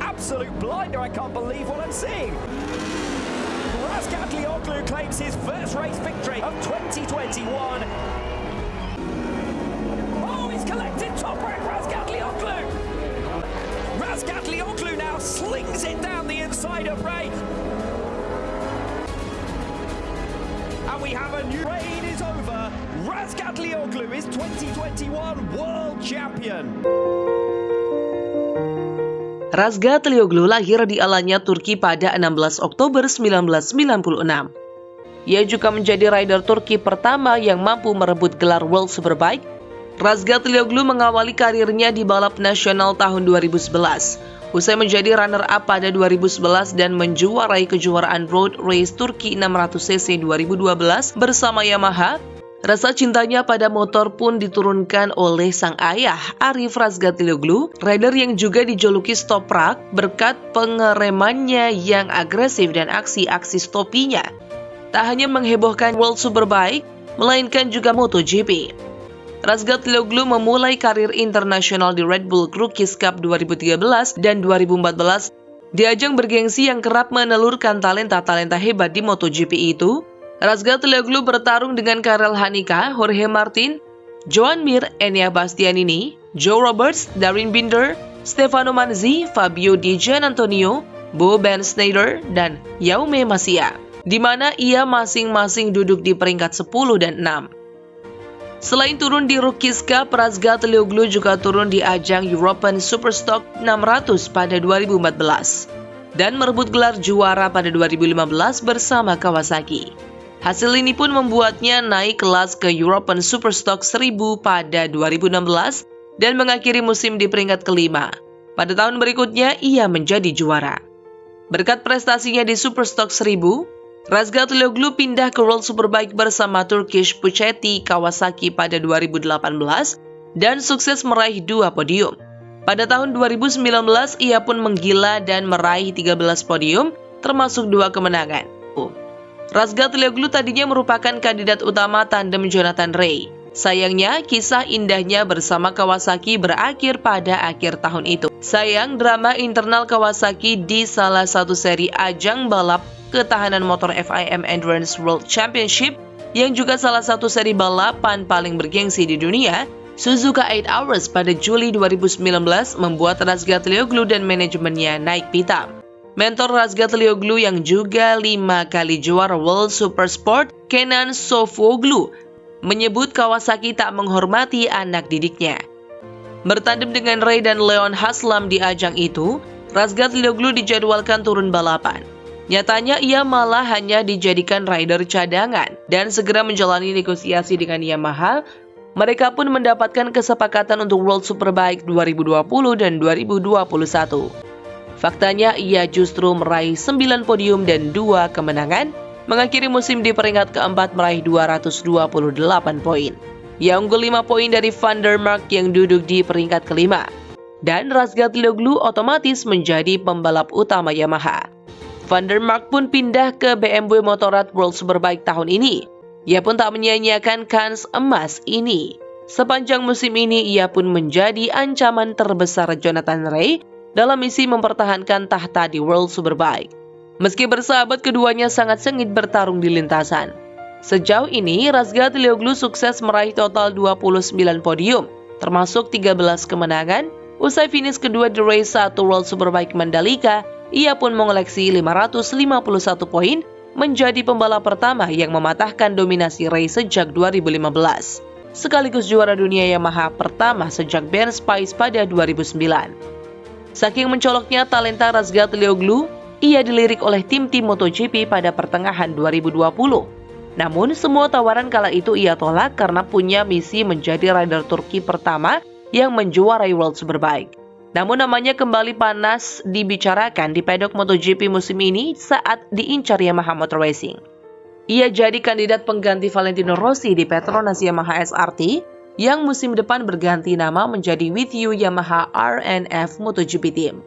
absolute blinder. I can't believe what I'm seeing. Razgat claims his first race victory of 2021. Oh, he's collected top rank Razgat Lioglu. Razgat now slings it down the inside of Ray. And we have a new rain is over. Razgat Lioglu is 2021 world champion. Razgat Lioglu lahir di Alanya, Turki pada 16 Oktober 1996. Ia juga menjadi rider Turki pertama yang mampu merebut gelar World Superbike. Razgat Lioglu mengawali karirnya di balap nasional tahun 2011. Usai menjadi runner-up pada 2011 dan menjuarai kejuaraan Road Race Turki 600cc 2012 bersama Yamaha, Rasa cintanya pada motor pun diturunkan oleh sang ayah, Arif Razgatlioglu, rider yang juga dijuluki Stoprak berkat pengeremannya yang agresif dan aksi-aksi stopinya. Tak hanya menghebohkan World Superbike, melainkan juga MotoGP. Razgatlioglu memulai karir internasional di Red Bull Rookies Cup 2013 dan 2014 di ajang bergengsi yang kerap menelurkan talenta-talenta hebat di MotoGP itu, Razgat Leoglu bertarung dengan Karel Hanika, Jorge Martin, Joan Mir, Enya Bastianini, Joe Roberts, Darin Binder, Stefano Manzi, Fabio Di Gian Antonio, Bo Ben Snyder, dan Yaume Masia, di mana ia masing-masing duduk di peringkat 10 dan 6. Selain turun di Rookies Cup, Razgat Leoglu juga turun di ajang European Superstock 600 pada 2014 dan merebut gelar juara pada 2015 bersama Kawasaki. Hasil ini pun membuatnya naik kelas ke European Superstock 1000 pada 2016 dan mengakhiri musim di peringkat kelima. Pada tahun berikutnya, ia menjadi juara. Berkat prestasinya di Superstock 1000, Razgat Leoglu pindah ke World Superbike bersama Turkish Puchetti Kawasaki pada 2018 dan sukses meraih dua podium. Pada tahun 2019, ia pun menggila dan meraih 13 podium, termasuk dua kemenangan. Razgat Leoglu tadinya merupakan kandidat utama tandem Jonathan Ray. Sayangnya, kisah indahnya bersama Kawasaki berakhir pada akhir tahun itu. Sayang, drama internal Kawasaki di salah satu seri ajang balap ketahanan motor FIM Endurance World Championship yang juga salah satu seri balapan paling bergengsi di dunia, Suzuka 8 Hours pada Juli 2019 membuat Razgat Leoglu dan manajemennya naik pitam. Mentor Razgat Lioglu yang juga lima kali juara World Super Sport, Kenan Sofoglu, menyebut Kawasaki tak menghormati anak didiknya. Bertandem dengan Ray dan Leon Haslam di ajang itu, Razgat Lioglu dijadwalkan turun balapan. Nyatanya ia malah hanya dijadikan rider cadangan dan segera menjalani negosiasi dengan Yamaha. Mereka pun mendapatkan kesepakatan untuk World Superbike 2020 dan 2021. Faktanya ia justru meraih 9 podium dan 2 kemenangan, mengakhiri musim di peringkat keempat meraih 228 poin. Ia unggul 5 poin dari Van der Mark yang duduk di peringkat kelima. Dan Razgat Lioglu otomatis menjadi pembalap utama Yamaha. Van der Mark pun pindah ke BMW Motorrad World Superbike tahun ini. Ia pun tak menyia-nyiakan kans emas ini. Sepanjang musim ini ia pun menjadi ancaman terbesar Jonathan Ray dalam misi mempertahankan tahta di World Superbike. Meski bersahabat, keduanya sangat sengit bertarung di lintasan. Sejauh ini, Razgat Lioglu sukses meraih total 29 podium, termasuk 13 kemenangan. Usai finish kedua di race 1 World Superbike Mandalika, ia pun mengoleksi 551 poin, menjadi pembalap pertama yang mematahkan dominasi race sejak 2015 sekaligus juara dunia Yamaha pertama sejak Ben Spice pada 2009. Saking mencoloknya talenta Razgat Leoglu, ia dilirik oleh tim-tim MotoGP pada pertengahan 2020. Namun, semua tawaran kala itu ia tolak karena punya misi menjadi rider Turki pertama yang menjuarai World Superbike. Namun namanya kembali panas dibicarakan di pedok MotoGP musim ini saat diincar Yamaha Motor Racing. Ia jadi kandidat pengganti Valentino Rossi di Petronas Yamaha SRT yang musim depan berganti nama menjadi With You Yamaha RNF MotoGP Team.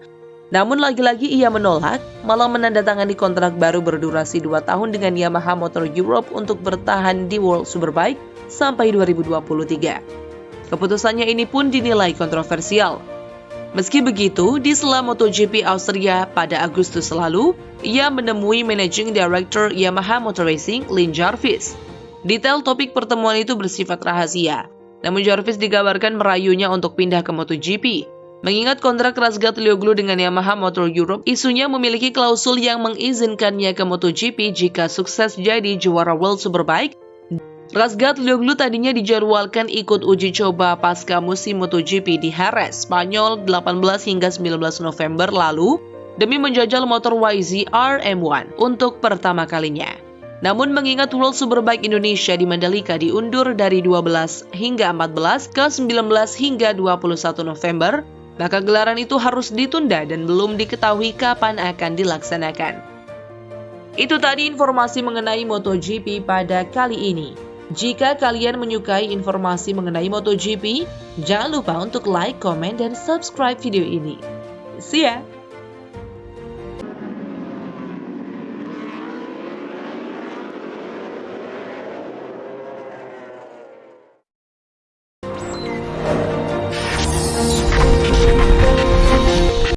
Namun lagi-lagi ia menolak, malah menandatangani kontrak baru berdurasi 2 tahun dengan Yamaha Motor Europe untuk bertahan di World Superbike sampai 2023. Keputusannya ini pun dinilai kontroversial. Meski begitu, di sela MotoGP Austria pada Agustus lalu, ia menemui Managing Director Yamaha Motor Racing, Lin Jarvis. Detail topik pertemuan itu bersifat rahasia, namun Jarvis dikabarkan merayunya untuk pindah ke MotoGP. Mengingat kontrak Razgat Lioglu dengan Yamaha Motor Europe, isunya memiliki klausul yang mengizinkannya ke MotoGP jika sukses jadi juara World Superbike Razgat Lioglu tadinya dijadwalkan ikut uji coba pasca musim MotoGP di Jerez, Spanyol 18 hingga 19 November lalu demi menjajal motor YZ RM1 untuk pertama kalinya. Namun mengingat World Superbike Indonesia di Mandalika diundur dari 12 hingga 14 ke 19 hingga 21 November, maka gelaran itu harus ditunda dan belum diketahui kapan akan dilaksanakan. Itu tadi informasi mengenai MotoGP pada kali ini. Jika kalian menyukai informasi mengenai MotoGP, jangan lupa untuk like, komen, dan subscribe video ini. See ya!